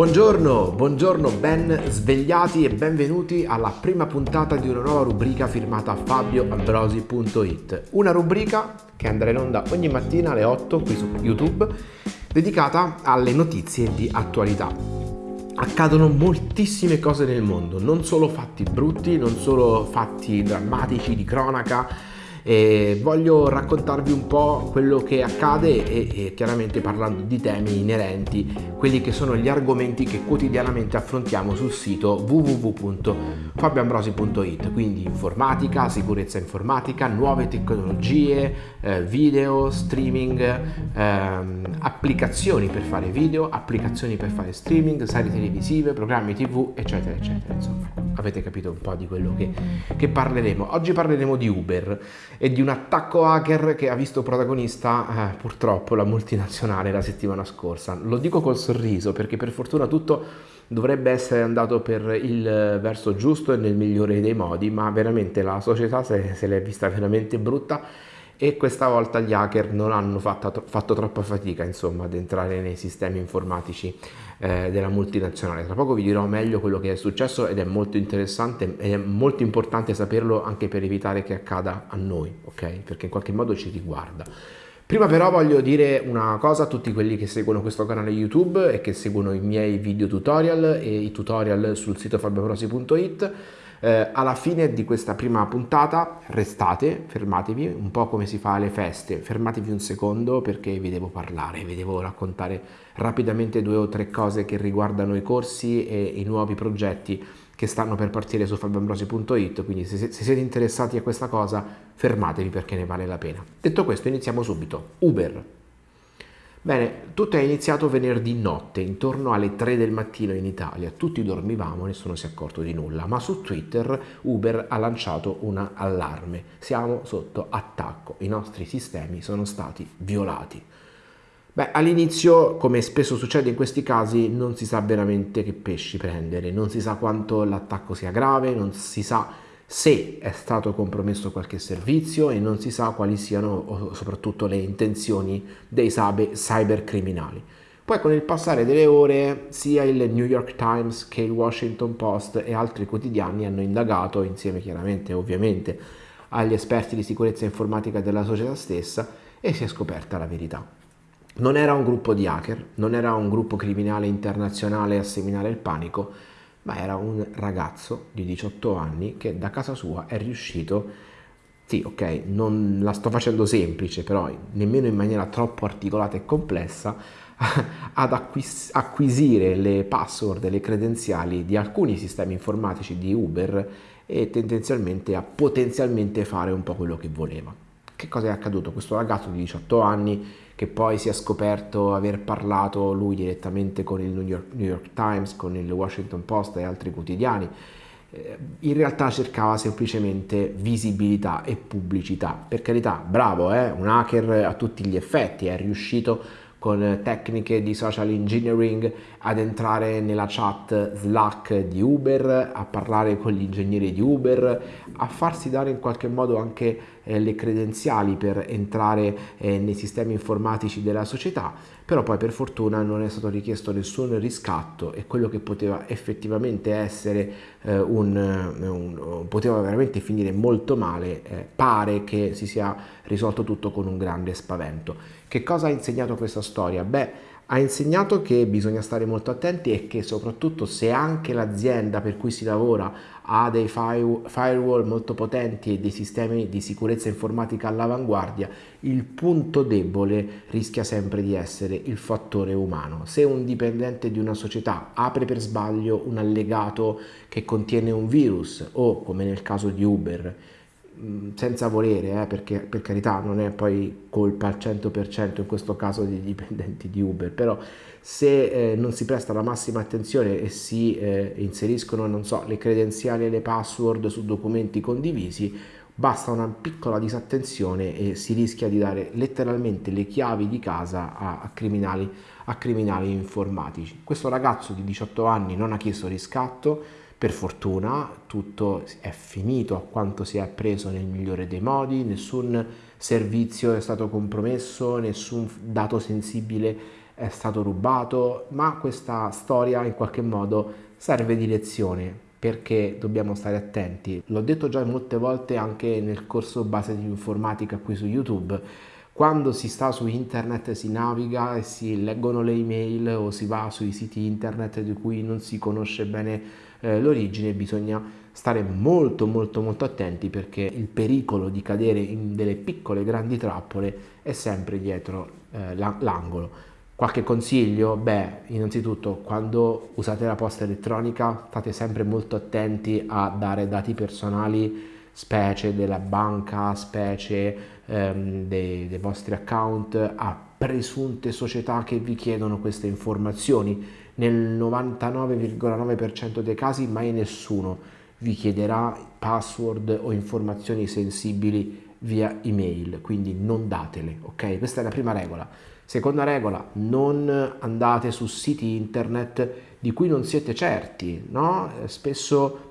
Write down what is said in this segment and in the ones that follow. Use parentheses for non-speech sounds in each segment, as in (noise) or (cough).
Buongiorno, buongiorno, ben svegliati e benvenuti alla prima puntata di una nuova rubrica firmata fabioambrosi.it. Una rubrica che andrà in onda ogni mattina alle 8 qui su YouTube, dedicata alle notizie di attualità. Accadono moltissime cose nel mondo, non solo fatti brutti, non solo fatti drammatici di cronaca, e voglio raccontarvi un po' quello che accade e, e, chiaramente parlando di temi inerenti, quelli che sono gli argomenti che quotidianamente affrontiamo sul sito www.fabioambrosi.it, quindi informatica, sicurezza informatica, nuove tecnologie, eh, video, streaming, ehm, applicazioni per fare video, applicazioni per fare streaming, serie televisive, programmi tv, eccetera, eccetera. Insomma, avete capito un po' di quello che, che parleremo. Oggi parleremo di Uber e di un attacco hacker che ha visto protagonista eh, purtroppo la multinazionale la settimana scorsa. Lo dico col sorriso perché per fortuna tutto dovrebbe essere andato per il verso giusto e nel migliore dei modi, ma veramente la società se, se l'è vista veramente brutta e questa volta gli hacker non hanno fatto, fatto troppa fatica insomma ad entrare nei sistemi informatici eh, della multinazionale. Tra poco vi dirò meglio quello che è successo ed è molto interessante ed è molto importante saperlo anche per evitare che accada a noi, ok? Perché in qualche modo ci riguarda. Prima però voglio dire una cosa a tutti quelli che seguono questo canale YouTube e che seguono i miei video tutorial e i tutorial sul sito fabioprosi.it eh, alla fine di questa prima puntata restate, fermatevi, un po' come si fa alle feste, fermatevi un secondo perché vi devo parlare, vi devo raccontare rapidamente due o tre cose che riguardano i corsi e i nuovi progetti che stanno per partire su fabioambrosi.it, quindi se, se siete interessati a questa cosa fermatevi perché ne vale la pena. Detto questo iniziamo subito. Uber. Bene, tutto è iniziato venerdì notte, intorno alle 3 del mattino in Italia. Tutti dormivamo, nessuno si è accorto di nulla, ma su Twitter Uber ha lanciato un allarme. Siamo sotto attacco, i nostri sistemi sono stati violati. Beh, all'inizio, come spesso succede in questi casi, non si sa veramente che pesci prendere, non si sa quanto l'attacco sia grave, non si sa se è stato compromesso qualche servizio e non si sa quali siano soprattutto le intenzioni dei cybercriminali. Poi con il passare delle ore sia il New York Times che il Washington Post e altri quotidiani hanno indagato, insieme chiaramente ovviamente agli esperti di sicurezza informatica della società stessa, e si è scoperta la verità. Non era un gruppo di hacker, non era un gruppo criminale internazionale a seminare il panico, ma era un ragazzo di 18 anni che da casa sua è riuscito sì, ok, non la sto facendo semplice, però nemmeno in maniera troppo articolata e complessa, (laughs) ad acquis- acquisire le password le credenziali di alcuni sistemi informatici di Uber e tendenzialmente a potenzialmente fare un po' quello che voleva. Che cosa è accaduto? Questo ragazzo di 18 anni che poi si è scoperto aver parlato lui direttamente con il New York, New York Times, con il Washington Post e altri quotidiani, eh, in realtà cercava semplicemente visibilità e pubblicità. Per carità, bravo, eh? un hacker a tutti gli effetti, è riuscito con tecniche di social engineering ad entrare nella chat Slack di Uber, a parlare con gli ingegneri di Uber, a farsi dare in qualche modo anche eh, le credenziali per entrare eh, nei sistemi informatici della società, però poi per fortuna non è stato richiesto nessun riscatto e quello che poteva effettivamente essere eh, un, un, poteva veramente finire molto male, eh, pare che si sia risolto tutto con un grande spavento. Che cosa ha insegnato questa storia? Beh, ha insegnato che bisogna stare molto attenti e che soprattutto se anche l'azienda per cui si lavora ha dei firewall molto potenti e dei sistemi di sicurezza informatica all'avanguardia, il punto debole rischia sempre di essere il fattore umano. Se un dipendente di una società apre per sbaglio un allegato che contiene un virus o come nel caso di Uber senza volere, eh, perché per carità non è poi colpa al 100% in questo caso dei dipendenti di Uber, però se eh, non si presta la massima attenzione e si eh, inseriscono, non so, le credenziali e le password su documenti condivisi, basta una piccola disattenzione e si rischia di dare letteralmente le chiavi di casa a, a, criminali, a criminali informatici. Questo ragazzo di 18 anni non ha chiesto riscatto, per fortuna tutto è finito a quanto si è preso nel migliore dei modi, nessun servizio è stato compromesso, nessun dato sensibile è stato rubato, ma questa storia in qualche modo serve di lezione perché dobbiamo stare attenti. L'ho detto già molte volte anche nel corso base di informatica qui su YouTube. Quando si sta su internet si naviga e si leggono le email o si va sui siti internet di cui non si conosce bene eh, l'origine, bisogna stare molto molto molto attenti perché il pericolo di cadere in delle piccole grandi trappole è sempre dietro eh, l'angolo. Qualche consiglio? Beh, innanzitutto quando usate la posta elettronica state sempre molto attenti a dare dati personali, specie della banca, specie ehm, dei, dei vostri account a presunte società che vi chiedono queste informazioni. Nel 99,9% dei casi mai nessuno vi chiederà password o informazioni sensibili via email, quindi non datele, ok? Questa è la prima regola. Seconda regola, non andate su siti internet di cui non siete certi, no? Spesso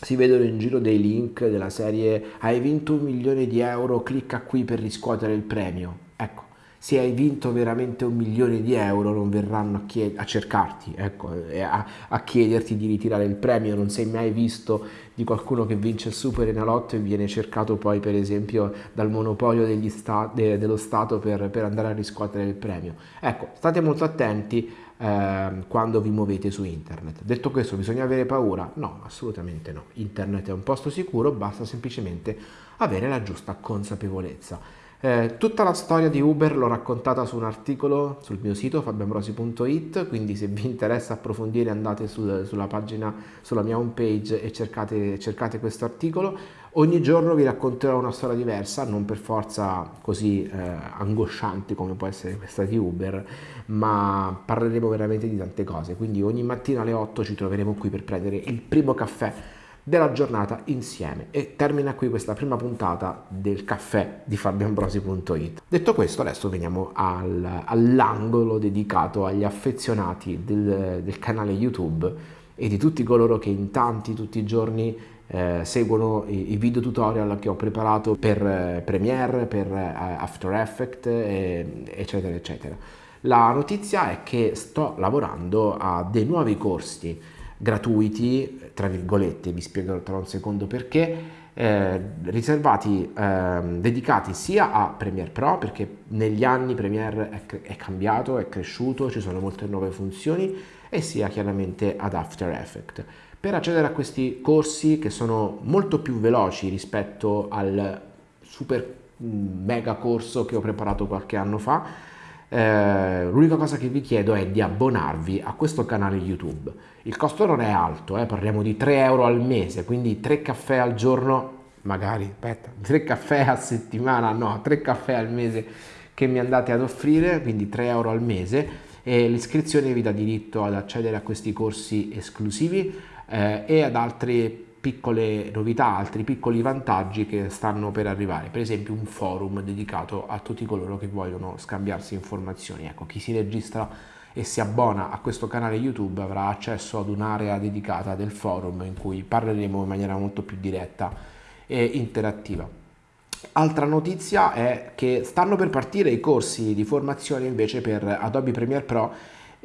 si vedono in giro dei link della serie hai vinto un milione di euro, clicca qui per riscuotere il premio. Ecco, se hai vinto veramente un milione di euro non verranno a, a cercarti, ecco, a, a, chiederti di ritirare il premio, non sei mai visto di qualcuno che vince il super enalotto e viene cercato poi per esempio dal monopolio sta- de- dello Stato per, per, andare a riscuotere il premio. Ecco, state molto attenti eh, quando vi muovete su internet. Detto questo, bisogna avere paura? No, assolutamente no. Internet è un posto sicuro, basta semplicemente avere la giusta consapevolezza. Eh, tutta la storia di Uber l'ho raccontata su un articolo sul mio sito fabioambrosi.it, quindi se vi interessa approfondire andate sul, sulla pagina, sulla mia homepage e cercate, cercate questo articolo. Ogni giorno vi racconterò una storia diversa, non per forza così eh, angosciante come può essere questa di Uber, ma parleremo veramente di tante cose. Quindi ogni mattina alle 8 ci troveremo qui per prendere il primo caffè della giornata insieme e termina qui questa prima puntata del caffè di fabioambrosi.it detto questo adesso veniamo al, all'angolo dedicato agli affezionati del, del, canale youtube e di tutti coloro che in tanti tutti i giorni eh, seguono i, i, video tutorial che ho preparato per eh, Premiere, per eh, After Effects eccetera eccetera la notizia è che sto lavorando a dei nuovi corsi gratuiti, tra virgolette, vi spiegherò tra un secondo perché, eh, riservati, eh, dedicati sia a Premiere Pro, perché negli anni Premiere è, è, cambiato, è cresciuto, ci sono molte nuove funzioni, e sia chiaramente ad After Effects. Per accedere a questi corsi che sono molto più veloci rispetto al super mm, mega corso che ho preparato qualche anno fa, eh, l'unica cosa che vi chiedo è di abbonarvi a questo canale YouTube. Il costo non è alto, eh, parliamo di 3 euro al mese, quindi 3 caffè al giorno, magari, aspetta, (laughs) 3 caffè a settimana, no, 3 caffè al mese che mi andate ad offrire, quindi 3 euro al mese e l'iscrizione vi dà diritto ad accedere a questi corsi esclusivi eh, e ad altri piccole novità, altri piccoli vantaggi che stanno per arrivare, per esempio un forum dedicato a tutti coloro che vogliono scambiarsi informazioni. Ecco, chi si registra e si abbona a questo canale YouTube avrà accesso ad un'area dedicata del forum in cui parleremo in maniera molto più diretta e interattiva. Altra notizia è che stanno per partire i corsi di formazione invece per Adobe Premiere Pro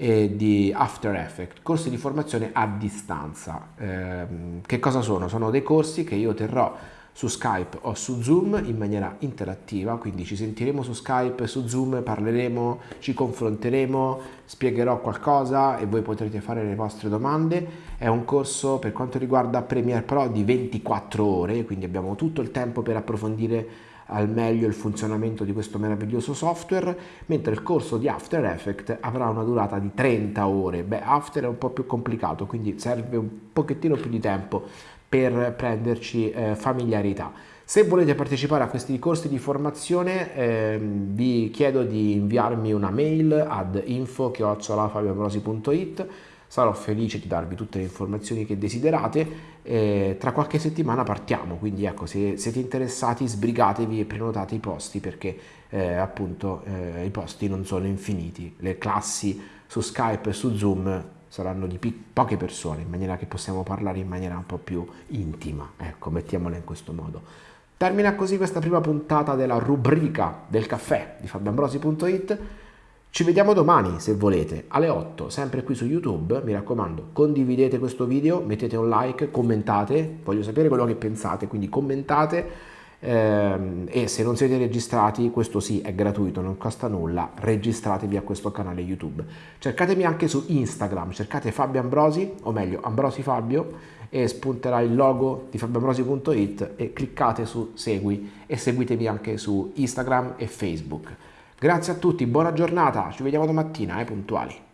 e di After Effects, corsi di formazione a distanza. Eh, che cosa sono? Sono dei corsi che io terrò su Skype o su Zoom in maniera interattiva, quindi ci sentiremo su Skype, su Zoom, parleremo, ci confronteremo, spiegherò qualcosa e voi potrete fare le vostre domande. È un corso per quanto riguarda Premiere Pro di 24 ore, quindi abbiamo tutto il tempo per approfondire al meglio il funzionamento di questo meraviglioso software, mentre il corso di After Effects avrà una durata di 30 ore. Beh, After è un po' più complicato, quindi serve un pochettino più di tempo per prenderci eh, familiarità. Se volete partecipare a questi corsi di formazione eh, vi chiedo di inviarmi una mail ad info.fabioambrosi.it sarò felice di darvi tutte le informazioni che desiderate. Eh, tra qualche settimana partiamo, quindi ecco, se siete interessati sbrigatevi e prenotate i posti perché eh, appunto eh, i posti non sono infiniti. Le classi su Skype e su Zoom saranno di poche persone, in maniera che possiamo parlare in maniera un po' più intima, ecco, mettiamola in questo modo. Termina così questa prima puntata della rubrica del caffè di fabioambrosi.it Ci vediamo domani se volete alle 8 sempre qui su YouTube, mi raccomando condividete questo video, mettete un like, commentate, voglio sapere quello che pensate, quindi commentate ehm, e se non siete registrati, questo sì è gratuito, non costa nulla, registratevi a questo canale YouTube. Cercatemi anche su Instagram, cercate Fabio Ambrosi, o meglio Ambrosi Fabio e spunterà il logo di fabioambrosi.it e cliccate su segui e seguitemi anche su Instagram e Facebook. Grazie a tutti, buona giornata, ci vediamo domattina, eh, puntuali.